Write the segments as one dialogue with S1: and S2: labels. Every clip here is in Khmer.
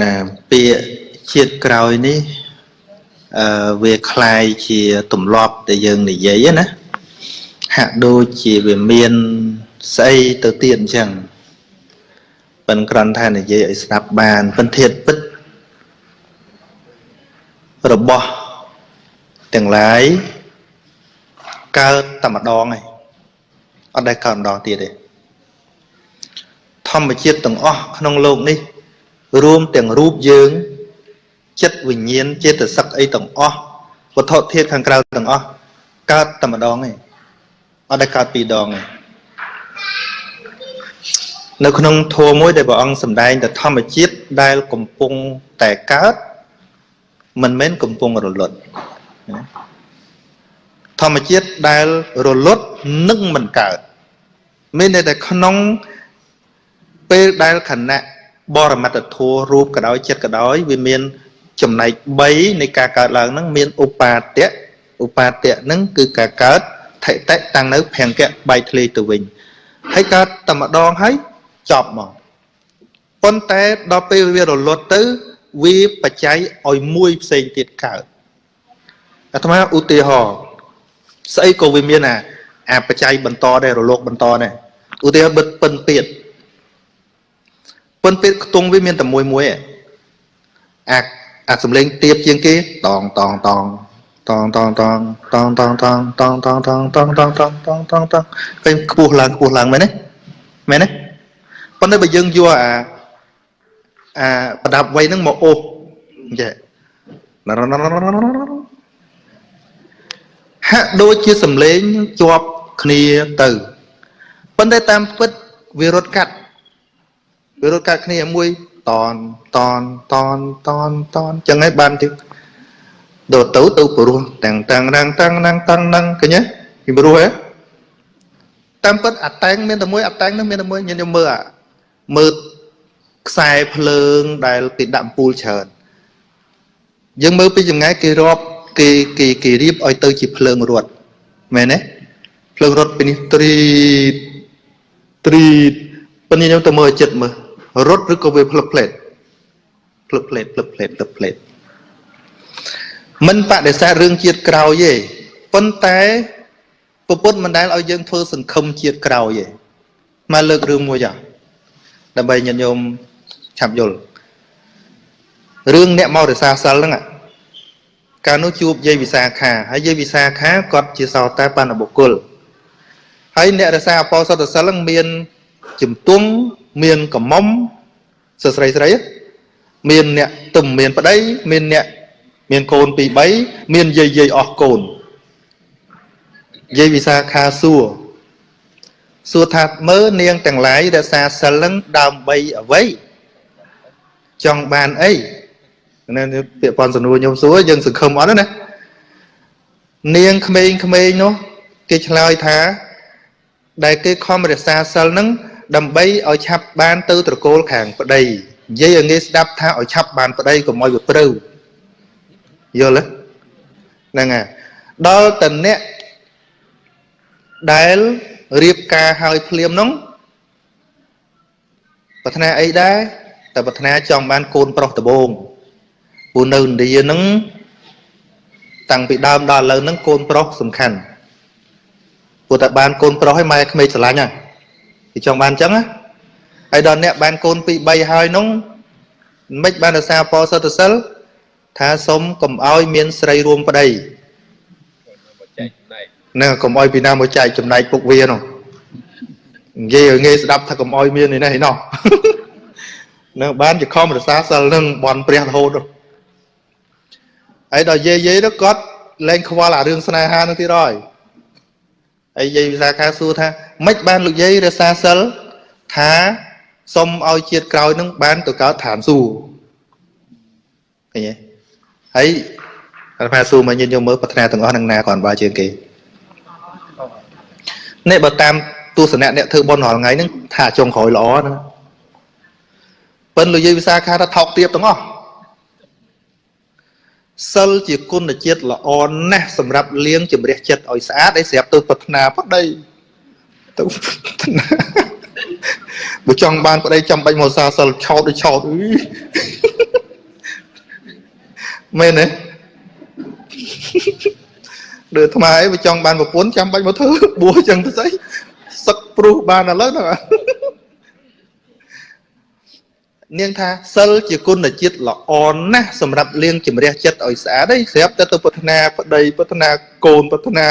S1: ណាពាក្យជាតិក្រោយនេះអឺវាคล้ายជាទម្លាប់ដែលយើងនិយាយណាហាក់ដូចជាវាមានស្អីទៅទៀតអញ្ចឹងប៉ិនក្រន់ថានិយាយឲ្យស្ដាប់បានប៉ិនធាតពិតរបស់ទាំងឡាយកើតតែម្ដងឯងអត់ដែលកើតម្ដងទៀតទេធម្មជាតិទាំងអស់ក្នុងโลกនេះ រួមទាំងរូបយើង ចិត្តវិញ្ញាណចេតសិកអីទាំងអស់វត្ថុធាតុខាងក្រៅទាំងអស់កើតតែម្ដងឯងអត់ដែលកើតពីរដងទេនៅក្នុងធម៌មួយដែលព្រះអង្គសម្ដែងទៅធម្មជាតិដែលកំពុងតែកើតមិនមែនកំពុងរលត់ធម្មជាតិដែលរលត់នឹងមិនកើតមានតែក្នុងពេលដែលខណៈ បរមត្តធัวរូបក៏ដោយចិត្តក៏ដោយវាមានចំណែក3នៃការកើតឡើងហ្នឹងមានឧបាទៈឧបាទៈហ្នឹងគឺការកើតថិតិតាំងនៅភង្គៈបែកធ្លាយទៅវិញហើយកើតតែម្ដងហើយចប់មកប៉ុន្តែដល់ពេលវារលត់ទៅវាបច្ច័យឲ្យមួយផ្សេងទៀតកើតអាត្មាឧទាហរណ៍ស្អីក៏វាមានអាអាបច្ច័យបន្តដែររលកបន្តដែរឧទាហរណ៍បិទពិនពៀត ពិនពៀតខ្ទង់វាមានតែមួយមួយអាអាសំលេងទៀបជាងគេតងតងតងតងតងតងតងតងតងតងតងតងតងតងតងតងតងតងឃើញខ្ពស់ឡើងខ្ពស់ឡើងមែនទេមែនទេប៉ុន្តែបើយើងយកអាអាប្រដាប់វ័យហ្នឹងមកអូសចេះហាក់ដូចជាសំឡេងជាប់គ្នាទៅប៉ុន្តែតាមពិតវារត់កាត់ វារត់កាត់គ្នាមួយតនតនតនតនតនចឹងហើយបានទៀតដល់ទៅទៅព្រោះតាំងតាំងរាំងតាំងណាំងតាំងហ្នឹងឃើញទេពីព្រោះហ៎តាមពិតអាតែងមានតែមួយអាតែងហ្នឹងមានតែមួយញញមើលអាមើលខ្សែភ្លើងដែលគេដាក់ពូលច្រើនយើងមើលពីចម្ងាយគេរាប់គេគេគេរៀបឲ្យទៅជាភ្លើងរត់មែនទេភ្លើងរត់ពីនេះត្រីត្រីប៉ុន្តែខ្ញុំទៅមើលចិត្តមើល រត់ឬក៏វាផ្លឹកផ្លេតផ្លឹកផ្លេតផ្លឹកផ្លេតផ្លឹកផ្លេតមិនបដិសេធរឿងជាតិក្រោយទេប៉ុន្តែពពុទ្ធមិនដែលឲ្យយើងធ្វើសង្ឃឹមជាតិក្រោយទេមកលើករឿងមួយចាដើម្បីញាតិញោមឆាប់យល់រឿងអ្នកមករសាសិលហ្នឹងកាលនោះជួបយាយវិសាខាហើយយាយវិសាខាគាត់ជាសោតាបណ្ឌបុគ្គលហើយអ្នករសាអបោសតសិលហ្នឹងមានជំទង់ មានកំមុំសស្រីស្រីមានអ្នកទំមានប្តី មានអ្នក មានកូនពីរ3មានយាយយាយអស់កូនយាយវិសាខាសួរសួរថាមើនាងទាំងឡាយរក្សាសិលនឹងដើម្បីអ្វីចង់បានអីនៅពាក្យប៉ុនសំណួរខ្ញុំសួរយើងសង្ឃឹមអត់ណានាងក្មេងក្មេងនោះគេឆ្លើយថា ដែលគេខំរក្សាសិលនឹង ដើម្បីឲ្យឆាប់បានទៅត្រកូលខាងប្តីនិយាយឲ្យងាយស្ដាប់ថាឲ្យឆាប់បានប្តីកុំឲ្យវាព្រៅយល់ទេហ្នឹងហើយដល់តអ្នកដែលរៀបការហើយភ្លាមនោះប្រាថ្នាអីដែរតែប្រាថ្នាចង់បានកូនប្រុសដំបងពូនៅឥណ្ឌាហ្នឹងតាំងពីដើមដល់ឥឡូវហ្នឹងកូនប្រុសសំខាន់ពូតែបានកូនប្រុសឲ្យម៉ែក្មេងស្រឡាញ់ហ่ะ គេចង់បានអញ្ចឹងណាហើយដល់អ្នកបានកូន2 3ហើយនោះមិនបានរសារពោសតសិលថាសុំកុំឲ្យមានស្រីរួមប្តីនឹងកុំឲ្យពីណាមកចែកចំណែកពុកវានោះនិយាយឲ្យងាយស្ដាប់ថាកុំឲ្យមាននេះណោះនឹងបានជាខំរសាសិលនឹងបនព្រះរហូតហើយដល់យាយយាយទៅគាត់លែងខ្វល់អារឿងស្នេហានឹងទៀតហើយ ហើយយាយវិសាខាសួរថាម៉េចបានលោកយាយរសាសិលថាសុំឲ្យជាតិក្រោយនឹងបានទៅកើតឋានសួគ៌ឃើញទេហើយអាត្មាសួរមកញាតិញោមមើលប្រាថ្នាទាំងអស់នឹងណាគ្រាន់បើជាងគេនេះបើតាមទស្សនៈអ្នកធ្វើបុណ្យរាល់ថ្ងៃហ្នឹងថាចុងក្រោយល្អណាប៉ិនលោកយាយវិសាខាថាថោកទៀបទាំងអស់ សិលជាគុណជាតិល្អណាស់សម្រាប់លាងជំរះចិត្តឲ្យស្អាតឲ្យស្រាប់ទៅប្រាថ្នាប្តីទៅប្រាថ្នាបើចង់បានប្តីចាំបាច់មកសាសិលឆោតដូចឆោតអីមែនទេដូចថ្មអីបើចង់បានប្រពន្ធចាំបាច់មកធ្វើបួសចឹងទៅស្អីសឹកព្រោះបានឥឡូវហ្នឹង នាងថាសិលជាគុណជាតិល្អណាស់សម្រាប់លាងជំរះចិត្តឲ្យស្អាតឯងស្រាប់តែទៅប្រាថ្នាប្តីប្រាថ្នាកូនប្រាថ្នា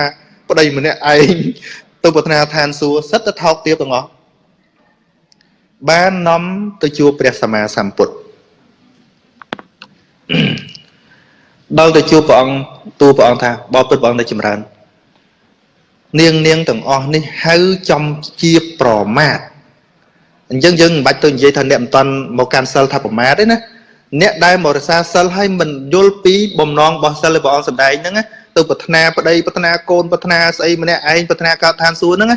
S1: ប្តីម្នាក់ឯងទៅប្រាថ្នាឋានសួគ៌សិតទៅថោកទាបទាំងអស់បាននាំទៅជួបព្រះសម្មាសម្ពុទ្ធដល់ទៅជួបព្រះអង្គទូលព្រះអង្គថាបបពុទ្ធព្រះអង្គនៅចម្រើន នាងនាងទាំងអស់នេះហៅចំជាប្រមាទ អញ្ចឹងយើងមិនបាច់ទៅនិយាយថាអ្នកមិនតាន់មកកាន់សិលថាប្រមាទទេណាអ្នកដែលមករក្សាសិលហើយមិនយល់ពីបំណងរបស់សិលរបស់អង្គសម្ដែងហ្នឹងទៅប្រាថ្នាប្តីប្រាថ្នាកូនប្រាថ្នាស្អីម្នាក់ឯងប្រាថ្នាកើតឋានសួគ៌ហ្នឹង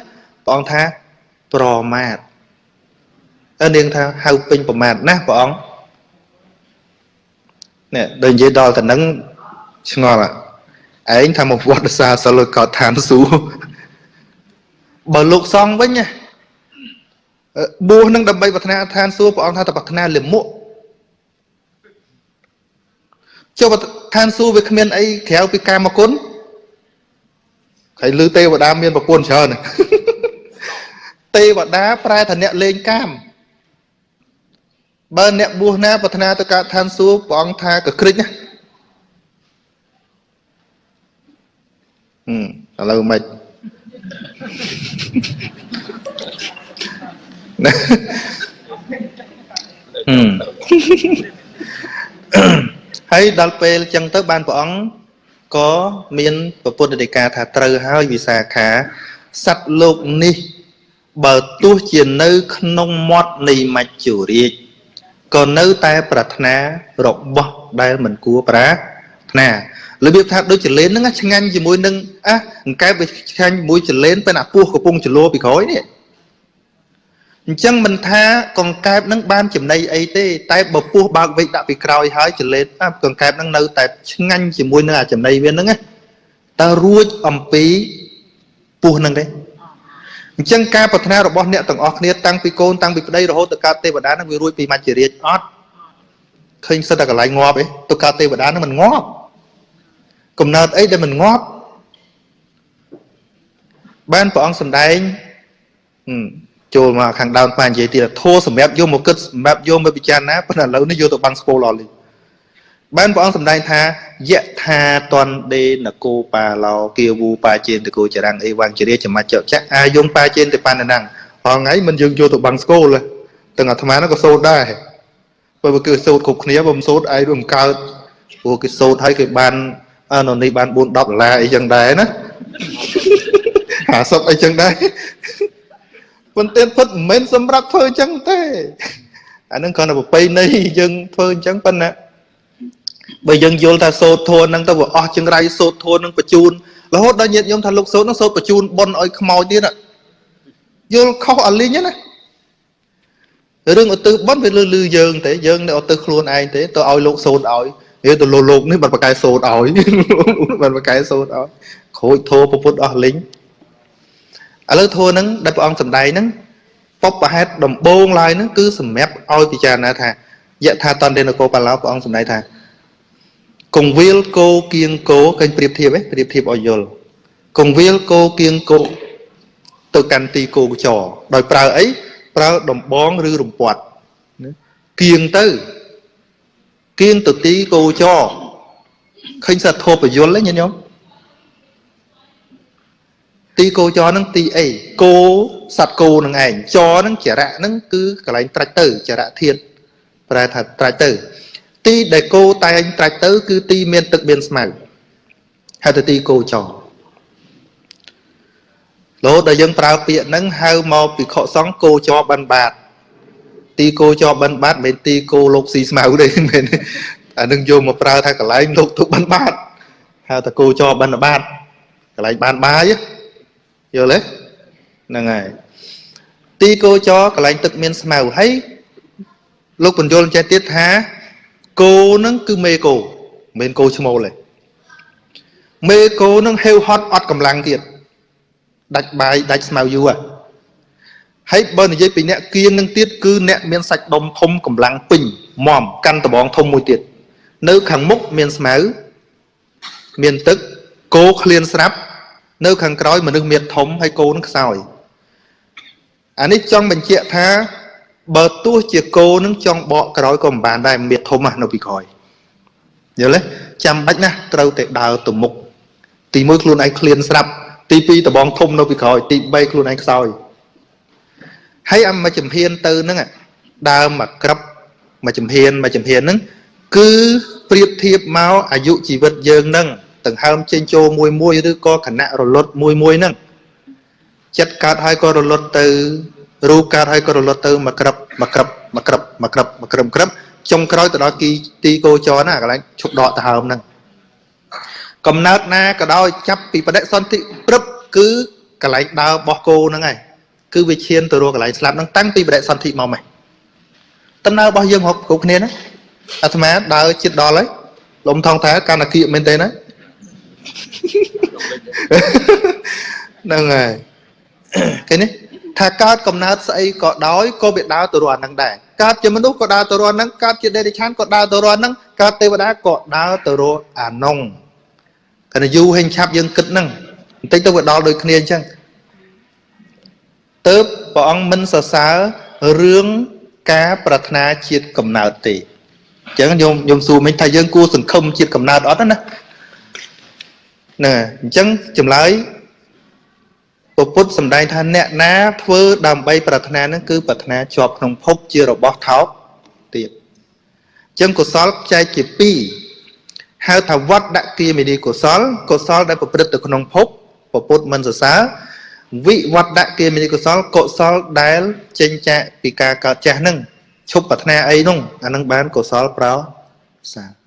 S1: ព្រះអង្គថាប្រមាទអើនាងថាហៅពេញប្រមាទណាព្រះអង្គនេះដូចនិយាយដល់ទៅហ្នឹងឆ្ងល់ឯងថាមកវត្តសាសិលកើតឋានសួគ៌បើលោកសង្ឃវិញណា បួសនឹងដើម្បីប្រាថ្នាឋានសួគ៌ព្រះអង្គថាតែប្រាថ្នាលិមុខចុះឋានសួគ៌វាគ្មានអីក្រៅពីកាមគុណហើយលឺទេវតាមានប្រពន្ធច្រើនទេវតាប្រែថាអ្នកលេងកាមបើអ្នកបួសណាប្រាថ្នាទៅកើតឋានសួគ៌ព្រះអង្គថាកក្រិចណាឥឡូវមិន ហើយដល់ពេលចឹងទៅបានព្រះអង្គក៏មានប្រពុទ្ធដីកាថាត្រូវហើយវិសាខាសត្វលោកនេះ បើទោះជានៅ ក្នុងមាត់នៃមច្ចុរាជក៏នៅតែប្រាថ្នារបស់ដែលមិនគួរប្រាថ្នារបៀបថាដូចចលែនហ្នឹងឆ្ងាញ់ជាមួយនឹងអាអង្កែបវាឆ្ងាញ់ជាមួយចលែនពេលអាពោះកំពុងចលោពីក្រោយនេះ អញ្ចឹងមិនថាកង្កែបនឹងបានចំណៃអីទេតែបើពោះបើកវែកដាក់ពីក្រោយហើយចលែតកង្កែបនឹងនៅតែឆ្ងាញ់ជាមួយនឹងអាចំណៃវាហ្នឹងណាតើរួចអំពីពោះហ្នឹងទេអញ្ចឹងការប្រាថ្នារបស់អ្នកទាំងអស់គ្នាតាំងពីកូនតាំងពីប្តីរហូតទៅកើតទេវតានឹងវារួចពីមច្ចរាជអត់ឃើញសិតតែកន្លែងងាប់ឯងទៅកើតទេវតានឹងមិនងាប់កំណើតអីដែលមិនងាប់បានព្រះអង្គសម្ដែង ចូលមកខាងដើមប៉ានិយាយទៀតធោសម្រាប់យកមកគិតសម្រាប់យកមកពិចារណាប៉ុន្តែឥឡូវនេះយកទៅបាំងស្ពោលអស់លីបានព្រះអង្គសម្ដែងថាយៈថាតនដេនគោបាឡោគាវូបាជេនតគោចរាំងអីវងជារាចមច្ចចៈអាយងបាជេនទៅបានណាំងហងៃមិនយើងយកទៅបាំងស្គលទាំងអាត្មានោះក៏សូត្រដែរបើគឺសូត្រគ្រប់គ្នាបើមិនសូត្រឯងមិនកើតព្រោះគេសូត្រហើយគេបានអានោះនេះបាន4 10ដុល្លារអីចឹងដែរណា50អីចឹងដែរ ប៉ុន្តែពិតមិនមែនសម្រាប់ធ្វើអញ្ចឹងទេអានឹងគ្រាន់តែប្រពៃណីយើងធ្វើអញ្ចឹងប៉ុណ្ណាបើយើងយល់ថាសូត្រធនហ្នឹងទៅវាអស់ចង្រៃសូត្រធនហ្នឹងបញ្ជូនរហូតដល់ញាតិញោមថាលោកសូត្រហ្នឹងសូត្របញ្ជូនប៉ុនឲ្យខ្មោចទៀតយល់ខុសអលីងណារឿងឧទ្ទិសប៉ុនវាលឺលឺយើងទេយើងនៅឧទ្ទិសខ្លួនឯងទេទៅឲ្យលោកសូត្រឲ្យវាទៅលោកលោកនេះបាត់ប្រកែសូត្រឲ្យបាត់ប្រកែសូត្រឲ្យក្រូចធោពុទ្ធអស់លីង ឥឡូវធัวហ្នឹងដែលព្រះអង្គសម្ដែងហ្នឹងបបហេតុដំបូងឡើយហ្នឹងគឺសម្រាប់ឲ្យពិចារណាថាយថាតន្តេនកោបាឡោព្រះអង្គសម្ដែងថាកងវិលគោគៀងគោឃើញប្រៀបធៀបឯងប្រៀបធៀបឲ្យយល់កងវិលគោគៀងគោទៅកាន់ទីគោចរដោយប្រើអីប្រើដំបងឬរំពាត់គៀងទៅគៀងទៅទីគោចរឃើញសត្វធោបយលទេញាតិញោម ទីគោចរហ្នឹងទីអីគោសត្វគោនឹងឯងចរហ្នឹងចរៈហ្នឹងគឺកន្លែងត្រាច់ទៅចរៈធាតប្រែថាត្រាច់ទៅ ទីដែលគោតែងត្រាច់ទៅ គឺទីមានទឹកមានស្មៅហៅទៅទីគោចរលោដែលយើងប្រើពាក្យហ្នឹងហៅមកពីខកសង្ឃគោចរបិណ្ឌបាតទីគោចរបិណ្ឌបាតមិនមែនទីគោលោកស៊ីស្មៅទេមែនអានឹងយកមកប្រើថាកន្លែងលោកទុកបិណ្ឌបាតហៅតែគោចរបិណ្ឌបាតកន្លែងបានបាយ យល់ទេហ្នឹងហើយទីគោចរកន្លែងទឹកមានស្មៅហើយលោកបញ្យលចេះទៀតថាគោហ្នឹងគឺមេគោមិនមែនគោឈ្មោលទេមេគោហ្នឹងហេវហត់អត់កម្លាំងទៀតដាច់បាយដាច់ស្មៅយូរហើយបើនិយាយពីអ្នកគៀងនឹងទៀតគឺអ្នកមានសាច់ដុំធំកម្លាំងពេញមមកាន់ដបងធំមួយទៀតនៅខាងមុខមានស្មៅមានទឹកគោឃ្លានស្រាប់ នៅខាងក្រោយមនុស្សមានធំហើយគោនឹងខ្សោយអានេះចង់បញ្ជាក់ថា បើទោះជាគោនឹងចង់បកក្រោយក៏មិនបានដែរមានធំណាស់នៅពីក្រោយយល់ទេចាំបាច់ណាស់ត្រូវតែដើរទៅមុខទី1ខ្លួនឯងឃ្លានស្រាប់ទី2ដបងធំនៅពីក្រោយទី3ខ្លួនឯងខ្សោយហើយអាមួយចំហៀនទៅហ្នឹងដើមមកក្រឹបមួយចំហៀនមួយចំហៀនហ្នឹងគឺប្រៀបធៀបមកអាយុជីវិតយើងហ្នឹង ដង្ហើមចេញចូលមួយមួយឬក៏ខណៈរលត់មួយមួយហ្នឹងចិត្តកើតហើយក៏រលត់ទៅរូបកើតហើយក៏រលត់ទៅមកក្រឹបមកក្រឹបមកក្រឹបមកក្រឹបមកក្រឹបក្រឹបចុងក្រោយទៅដល់គីទីគោចរណាកន្លែងឈប់ដកដង្ហើមហ្នឹងកំណើតណាក៏ដោយចាប់ពីបដិសន្ធិព្រឹបគឺកន្លែងដើរបោះគោហ្នឹងហើយគឺវាឈានទៅរកកន្លែងស្លាប់ហ្នឹងតាំងពីបដិសន្ធិមកម៉េះដំណើររបស់យើងគ្រប់គ្នាណាអាត្មាដើរជិតដល់ហើយលំថងថាកាន់តែគៀកមែនទេណា ហ្នឹងហើយឃើញទេថាកើតកំណើតស្អីក៏ដោយក៏វាដើរទៅរកអាហ្នឹងដែរកើតជាមនុស្សក៏ដើរទៅរកហ្នឹងកើតជាដេរិឆានក៏ដើរទៅរកហ្នឹងកើតទេវតាក៏ដើរទៅរកអានុងកណ្ដយូហេងឆាប់យើងគិតហ្នឹងបន្តិចទៅវាដល់ដូចគ្នាអញ្ចឹងទៅព្រះអង្គមិនសរសើររឿងការប្រាថ្នាជាតិកំណើតទេអញ្ចឹងញោមញោមសួរមិញថាយើងគួរសង្ឃឹមជាតិកំណើតអត់ណា ហ្នឹងអញ្ចឹងចម្លើយពុទ្ធសម្ដែងថាអ្នកណាធ្វើដើម្បីប្រាថ្នានឹងគឺប្រាថ្នាជាប់ក្នុងភពជារបស់ថោកទៀតអញ្ចឹងកុសលចែកជា2ហៅថាវត្តដាក់គាមេនីកុសលកុសលដែលប្រព្រឹត្តទៅក្នុងភពពុទ្ធមិនសរសើរវិវត្តដាក់គាមេនីកុសលកុសលដែលចេញចាកពីការកើតចាស់នឹងឈប់ប្រាថ្នាអីនោះអានឹងបានកុសលប្រោសា